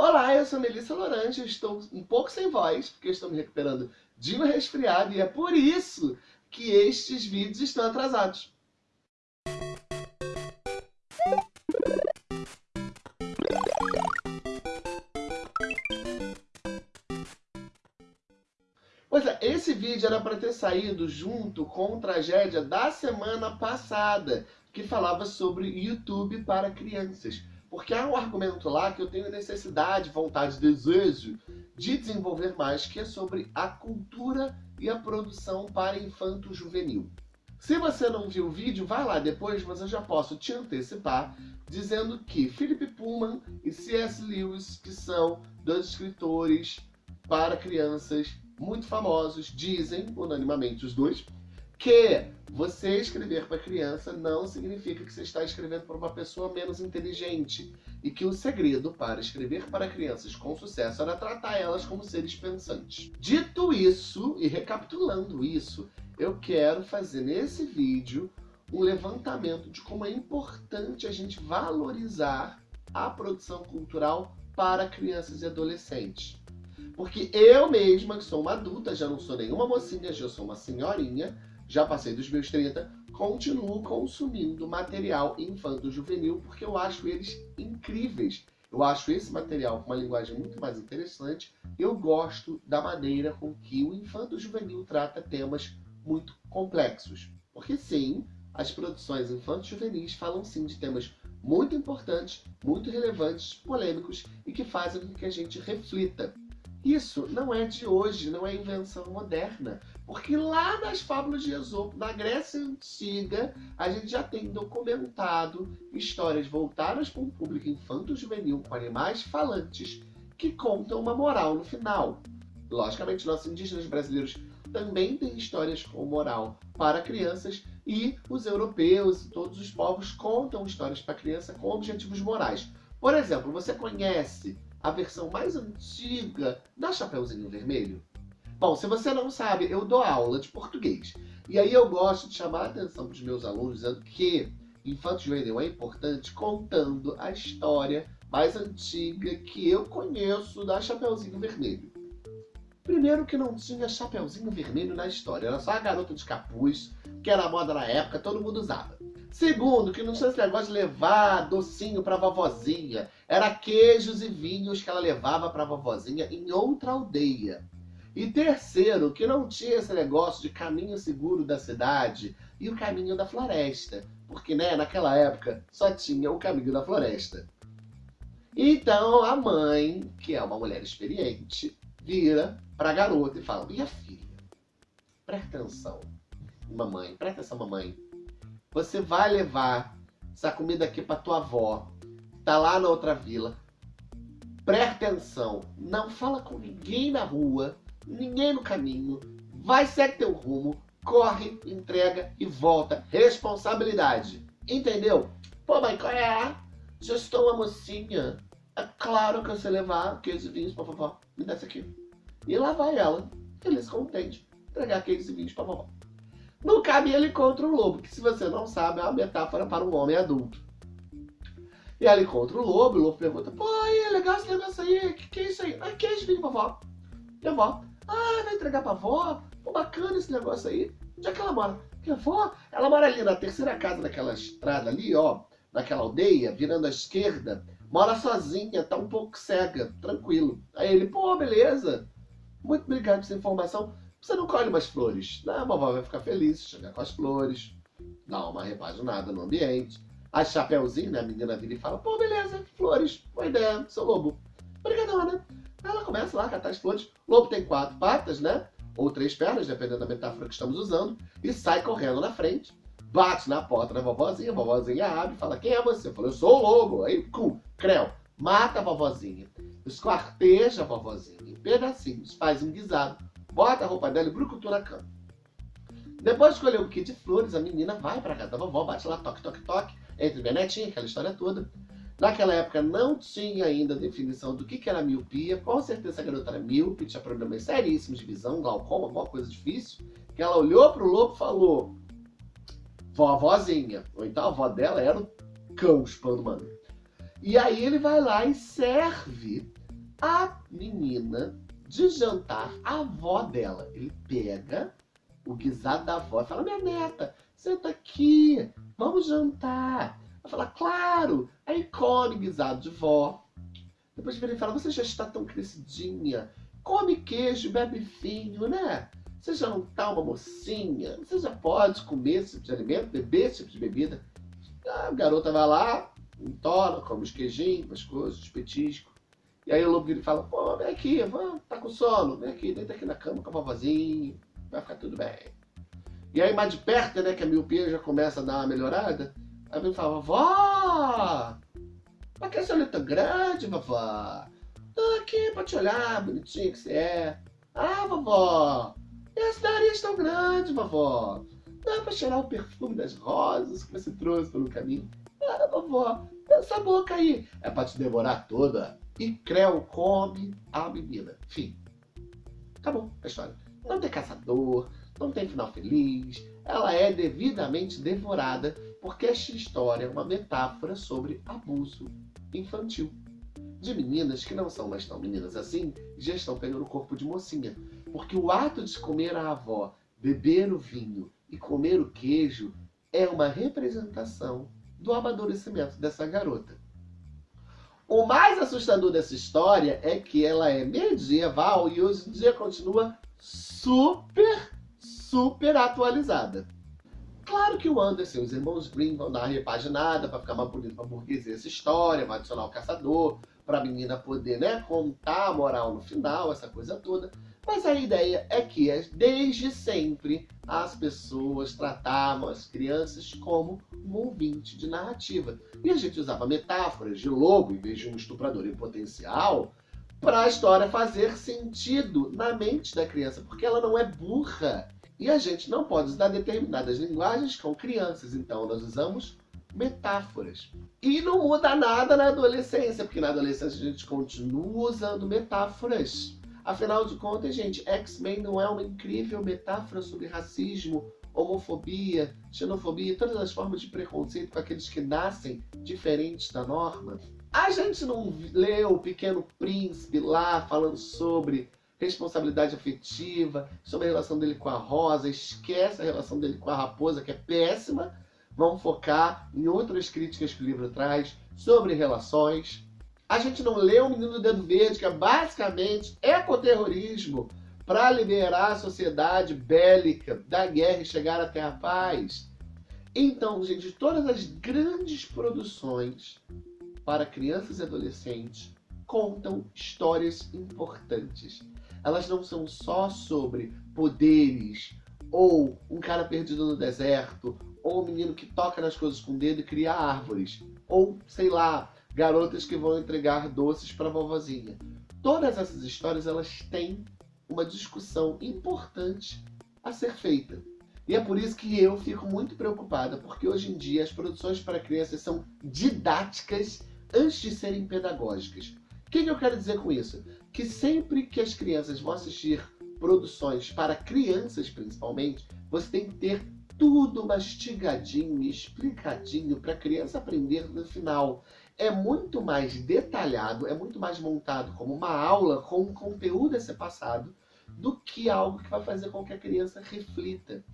Olá, eu sou Melissa Lorante, estou um pouco sem voz, porque estou me recuperando de um resfriado e é por isso que estes vídeos estão atrasados. Pois é, esse vídeo era para ter saído junto com a tragédia da semana passada, que falava sobre YouTube para crianças. Porque há um argumento lá que eu tenho necessidade, vontade, desejo de desenvolver mais, que é sobre a cultura e a produção para infanto juvenil. Se você não viu o vídeo, vai lá depois, mas eu já posso te antecipar dizendo que Philip Pullman e C.S. Lewis, que são dois escritores para crianças muito famosos, dizem, unanimamente os dois, que você escrever para criança não significa que você está escrevendo para uma pessoa menos inteligente. E que o segredo para escrever para crianças com sucesso era tratar elas como seres pensantes. Dito isso, e recapitulando isso, eu quero fazer nesse vídeo um levantamento de como é importante a gente valorizar a produção cultural para crianças e adolescentes. Porque eu mesma, que sou uma adulta, já não sou nenhuma mocinha, já sou uma senhorinha, já passei dos meus 30, continuo consumindo material infanto-juvenil porque eu acho eles incríveis. Eu acho esse material com uma linguagem muito mais interessante. Eu gosto da maneira com que o infanto-juvenil trata temas muito complexos. Porque sim, as produções infanto-juvenis falam sim de temas muito importantes, muito relevantes, polêmicos e que fazem com que a gente reflita isso não é de hoje, não é invenção moderna. Porque lá nas fábulas de Esopo, na Grécia Antiga, a gente já tem documentado histórias voltadas para um público infanto-juvenil com animais falantes que contam uma moral no final. Logicamente, nossos indígenas brasileiros também têm histórias com moral para crianças e os europeus e todos os povos contam histórias para criança com objetivos morais. Por exemplo, você conhece a versão mais antiga da Chapeuzinho Vermelho? Bom, se você não sabe, eu dou aula de português. E aí eu gosto de chamar a atenção dos meus alunos dizendo que Infanto Juvenil é importante contando a história mais antiga que eu conheço da Chapeuzinho Vermelho. Primeiro que não tinha Chapeuzinho Vermelho na história, era só a garota de capuz, que era moda na época, todo mundo usava. Segundo, que não tinha esse negócio de levar docinho pra vovozinha. Era queijos e vinhos que ela levava pra vovozinha em outra aldeia. E terceiro, que não tinha esse negócio de caminho seguro da cidade e o caminho da floresta. Porque, né, naquela época só tinha o caminho da floresta. Então a mãe, que é uma mulher experiente, vira pra garota e fala, minha filha, presta atenção, mamãe, presta atenção, mamãe você vai levar essa comida aqui para tua avó. Tá lá na outra vila. Presta atenção. Não fala com ninguém na rua. Ninguém no caminho. Vai, segue teu rumo. Corre, entrega e volta. Responsabilidade. Entendeu? Pô, mãe, qual é? Já estou uma mocinha. É claro que eu sei levar queijos e vinhos pra vovó. Me dá isso aqui. E lá vai ela, feliz, contente, entregar queijos e vinhos pra vovó. No caminho ele encontra o lobo, que se você não sabe é uma metáfora para um homem adulto. E ele encontra o lobo, e o lobo pergunta, pô, aí, é legal esse negócio aí, que, que é isso aí? Ah, que é isso, filho, vovó? E a avó, ah, vai entregar pra avó? Pô, bacana esse negócio aí. Onde é que ela mora? Que a avó, ela mora ali na terceira casa daquela estrada ali, ó, naquela aldeia, virando à esquerda, mora sozinha, tá um pouco cega, tranquilo. Aí ele, pô, beleza, muito obrigado por essa informação. Você não colhe umas flores. Não, a vovó vai ficar feliz, chegar com as flores, dá uma repaginada no ambiente. A Chapeuzinho, né, a menina vira e fala, pô, beleza, flores, boa ideia, seu lobo. Obrigadona. Ela começa lá a catar as flores. O lobo tem quatro patas, né? Ou três pernas, dependendo da metáfora que estamos usando. E sai correndo na frente. Bate na porta da vovozinha, a vovozinha abre e fala, quem é você? Fala, eu sou o lobo. Aí, cu, creu, mata a vovozinha. Esquarteja a vovozinha em pedacinhos, faz um guisado bota a roupa dela e brucutu na cama. Depois de escolher o kit de flores, a menina vai pra casa da vovó, bate lá, toque, toque, toque, entre minha netinha, aquela história toda. Naquela época não tinha ainda definição do que, que era miopia, com certeza a garota era míope, tinha problemas seríssimos de visão, glaucoma, alguma coisa difícil, que ela olhou pro lobo e falou, vovozinha, ou então a avó dela era o cão chupando mano. E aí ele vai lá e serve a menina de jantar a avó dela. Ele pega o guisado da avó e fala: Minha neta, senta aqui, vamos jantar. Ela fala: Claro. Aí come guisado de vó. Depois vira e fala: Você já está tão crescidinha. Come queijo, bebe vinho, né? Você já não tá uma mocinha? Você já pode comer esse tipo de alimento, beber esse tipo de bebida? A garota vai lá, entola, come os queijinhos, as coisas, os petiscos. E aí o lobo vira e fala, pô, vem aqui, tá com sono, vem aqui, deita aqui na cama com a vovozinha, vai ficar tudo bem. E aí mais de perto, né, que a miopia já começa a dar uma melhorada, aí vem e fala, vovó, pra que essa olho tão grande, vovó? Tô aqui pra te olhar, bonitinho que você é. Ah, vovó, esse nariz tão grande, vovó. Dá pra cheirar o perfume das rosas que você trouxe pelo caminho. Ah, vovó, essa boca aí é pra te devorar toda. E Creu come a menina. Fim. Acabou a história. Não tem caçador, não tem final feliz. Ela é devidamente devorada porque esta história é uma metáfora sobre abuso infantil. De meninas que não são mais tão meninas assim, já estão pegando o corpo de mocinha. Porque o ato de comer a avó, beber o vinho e comer o queijo é uma representação do amadurecimento dessa garota. O mais assustador dessa história é que ela é medieval e hoje em dia continua super, super atualizada. Claro que o Anderson e os irmãos Green vão dar uma repaginada para ficar mais bonito para burguesia essa história, vai adicionar o caçador, para a menina poder né, contar a moral no final, essa coisa toda. Mas a ideia é que, desde sempre, as pessoas tratavam as crianças como um ouvinte de narrativa. E a gente usava metáforas de lobo em vez de um estuprador em potencial para a história fazer sentido na mente da criança, porque ela não é burra. E a gente não pode usar determinadas linguagens com crianças, então nós usamos metáforas. E não muda nada na adolescência, porque na adolescência a gente continua usando metáforas. Afinal de contas, gente, X-Men não é uma incrível metáfora sobre racismo, homofobia, xenofobia todas as formas de preconceito com aqueles que nascem diferentes da norma? A gente não lê o Pequeno Príncipe lá falando sobre responsabilidade afetiva, sobre a relação dele com a Rosa, esquece a relação dele com a Raposa, que é péssima. Vamos focar em outras críticas que o livro traz sobre relações. A gente não lê o Menino do Dedo Verde, que é basicamente ecoterrorismo para liberar a sociedade bélica da guerra e chegar até a paz. Então, gente, todas as grandes produções para crianças e adolescentes contam histórias importantes. Elas não são só sobre poderes, ou um cara perdido no deserto, ou um menino que toca nas coisas com o dedo e cria árvores, ou, sei lá, garotas que vão entregar doces para vovozinha. Todas essas histórias elas têm uma discussão importante a ser feita. E é por isso que eu fico muito preocupada, porque hoje em dia as produções para crianças são didáticas antes de serem pedagógicas. O que, que eu quero dizer com isso? Que sempre que as crianças vão assistir produções para crianças, principalmente, você tem que ter tudo mastigadinho explicadinho para a criança aprender no final é muito mais detalhado, é muito mais montado como uma aula com um conteúdo a ser passado do que algo que vai fazer com que a criança reflita.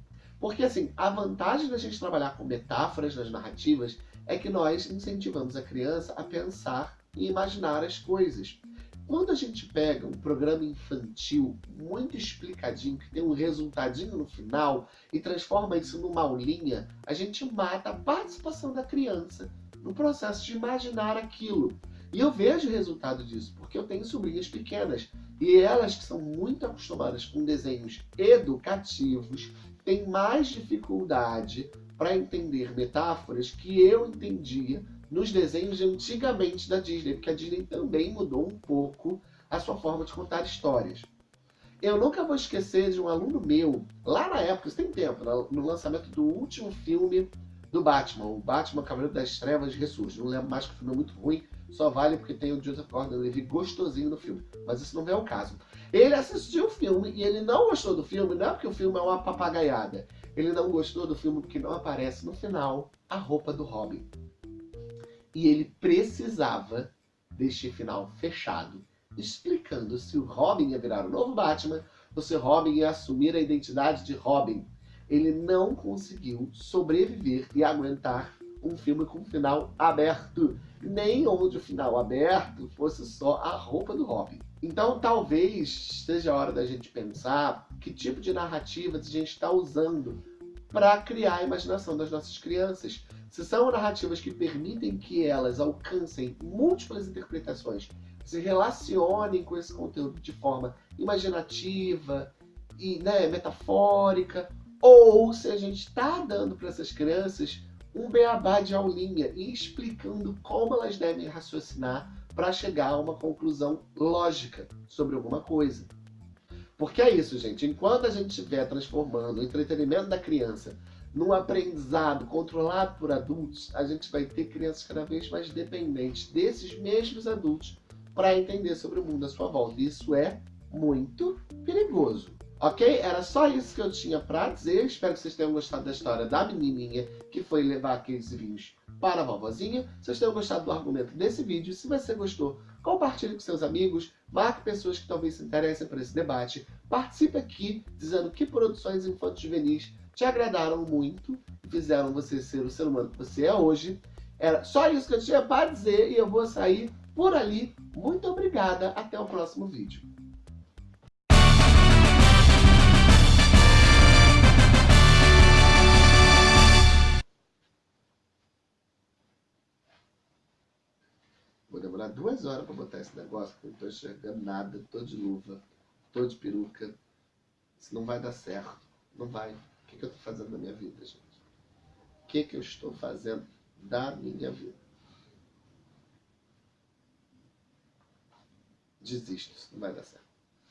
Porque assim, a vantagem da gente trabalhar com metáforas nas narrativas é que nós incentivamos a criança a pensar e imaginar as coisas. Quando a gente pega um programa infantil muito explicadinho, que tem um resultadinho no final, e transforma isso numa aulinha, a gente mata a participação da criança no processo de imaginar aquilo. E eu vejo o resultado disso, porque eu tenho sobrinhas pequenas e elas que são muito acostumadas com desenhos educativos têm mais dificuldade para entender metáforas que eu entendia nos desenhos de antigamente da Disney, porque a Disney também mudou um pouco a sua forma de contar histórias. Eu nunca vou esquecer de um aluno meu, lá na época, isso tem tempo, no lançamento do último filme do Batman. O Batman Cavaleiro das Trevas ressurge. Não lembro mais que o filme é muito ruim, só vale porque tem o Joseph Gordon-Levitt gostosinho no filme. Mas isso não é o caso. Ele assistiu o filme e ele não gostou do filme, não é porque o filme é uma papagaiada. Ele não gostou do filme porque não aparece no final a roupa do Robin. E ele precisava deste final fechado explicando se o Robin ia virar o novo Batman ou se o Robin ia assumir a identidade de Robin. Ele não conseguiu sobreviver e aguentar um filme com final aberto, nem onde o final aberto fosse só a roupa do Robin. Então talvez seja a hora da gente pensar que tipo de narrativas a gente está usando para criar a imaginação das nossas crianças. Se são narrativas que permitem que elas alcancem múltiplas interpretações, se relacionem com esse conteúdo de forma imaginativa e né, metafórica, ou se a gente está dando para essas crianças um beabá de aulinha e explicando como elas devem raciocinar para chegar a uma conclusão lógica sobre alguma coisa. Porque é isso, gente. Enquanto a gente estiver transformando o entretenimento da criança num aprendizado controlado por adultos, a gente vai ter crianças cada vez mais dependentes desses mesmos adultos para entender sobre o mundo à sua volta. Isso é muito perigoso. Ok? Era só isso que eu tinha para dizer. Espero que vocês tenham gostado da história da menininha que foi levar aqueles vinhos para a vovozinha. Se vocês tenham gostado do argumento desse vídeo, se você gostou, compartilhe com seus amigos, marque pessoas que talvez se interessem por esse debate, participe aqui dizendo que produções infantis juvenis te agradaram muito fizeram você ser o ser humano que você é hoje. Era só isso que eu tinha para dizer e eu vou sair por ali. Muito obrigada, até o próximo vídeo. Vou demorar duas horas para botar esse negócio, porque eu não estou enxergando nada, estou de luva, estou de peruca. Isso não vai dar certo. Não vai. Que, que eu estou fazendo da minha vida, gente? O que, que eu estou fazendo da minha vida? Desisto, isso não vai dar certo.